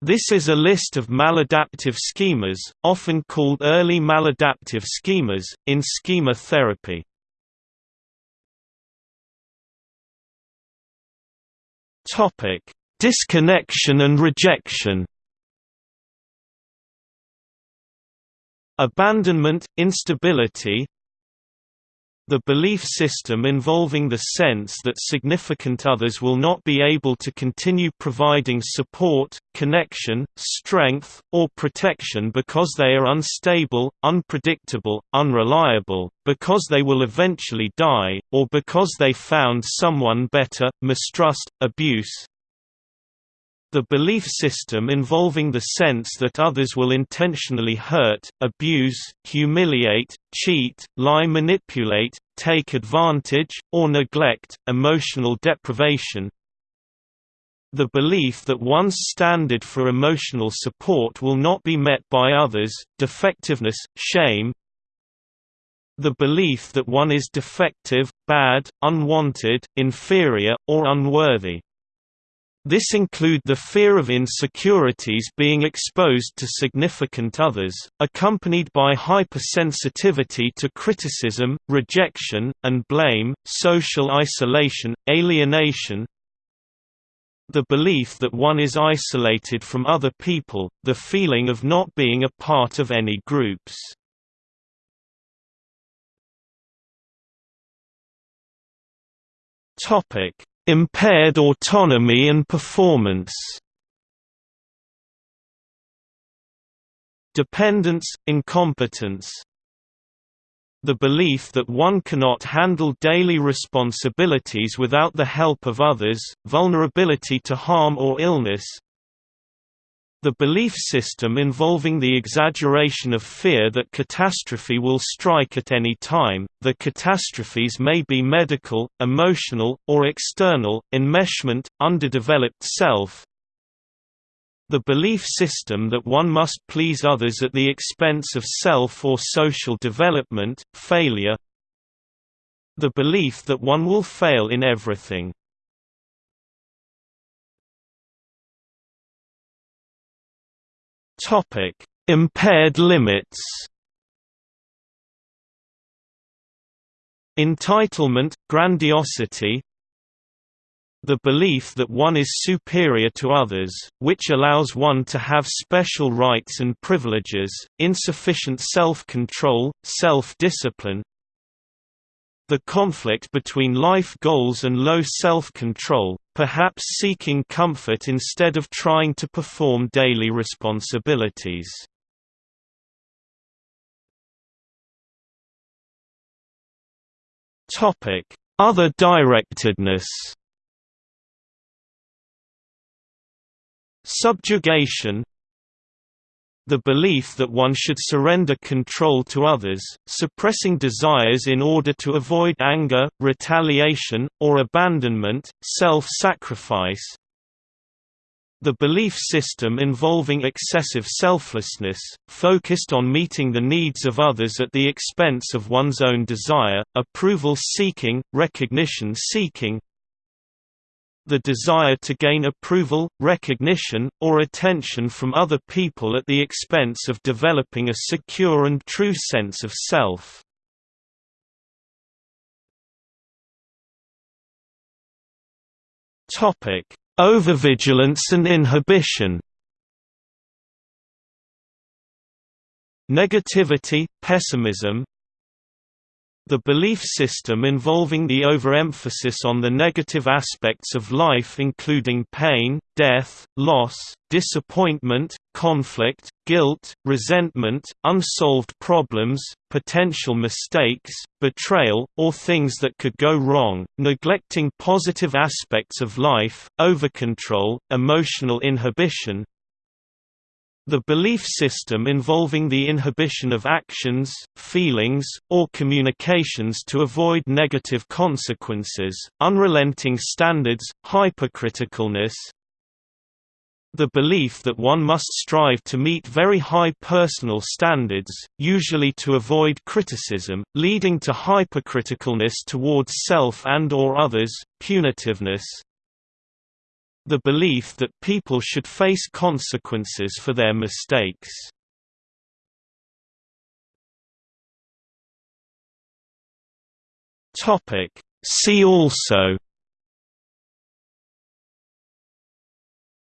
This is a list of maladaptive schemas, often called early maladaptive schemas, in schema therapy. Disconnection and rejection Abandonment, instability, the belief system involving the sense that significant others will not be able to continue providing support, connection, strength, or protection because they are unstable, unpredictable, unreliable, because they will eventually die, or because they found someone better, mistrust, abuse, the belief system involving the sense that others will intentionally hurt, abuse, humiliate, cheat, lie manipulate, take advantage, or neglect, emotional deprivation, the belief that one's standard for emotional support will not be met by others, defectiveness, shame the belief that one is defective, bad, unwanted, inferior, or unworthy. This include the fear of insecurities being exposed to significant others, accompanied by hypersensitivity to criticism, rejection, and blame, social isolation, alienation, the belief that one is isolated from other people, the feeling of not being a part of any groups. Topic: Impaired autonomy and performance. Dependence, incompetence. The belief that one cannot handle daily responsibilities without the help of others, vulnerability to harm or illness, the belief system involving the exaggeration of fear that catastrophe will strike at any time, the catastrophes may be medical, emotional, or external, enmeshment, underdeveloped self, the belief system that one must please others at the expense of self or social development, failure. The belief that one will fail in everything Topic: Impaired limits. Entitlement, grandiosity, the belief that one is superior to others, which allows one to have special rights and privileges, insufficient self-control, self-discipline, the conflict between life goals and low self-control, perhaps seeking comfort instead of trying to perform daily responsibilities. Other directedness Subjugation the belief that one should surrender control to others, suppressing desires in order to avoid anger, retaliation, or abandonment, self-sacrifice. The belief system involving excessive selflessness, focused on meeting the needs of others at the expense of one's own desire, approval-seeking, recognition-seeking, the desire to gain approval, recognition, or attention from other people at the expense of developing a secure and true sense of self. Overvigilance and inhibition Negativity, pessimism, the belief system involving the overemphasis on the negative aspects of life including pain, death, loss, disappointment, conflict, guilt, resentment, unsolved problems, potential mistakes, betrayal, or things that could go wrong, neglecting positive aspects of life, overcontrol, emotional inhibition, the belief system involving the inhibition of actions, feelings, or communications to avoid negative consequences, unrelenting standards, hypercriticalness, the belief that one must strive to meet very high personal standards, usually to avoid criticism, leading to hypercriticalness towards self and or others, punitiveness, The belief that people should face consequences for their mistakes. See also.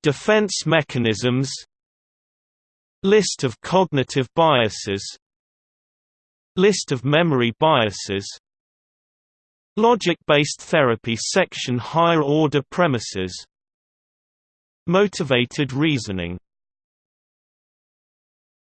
Defense mechanisms. List of cognitive biases. List of memory biases. Logic-based therapy section Higher order premises Motivated reasoning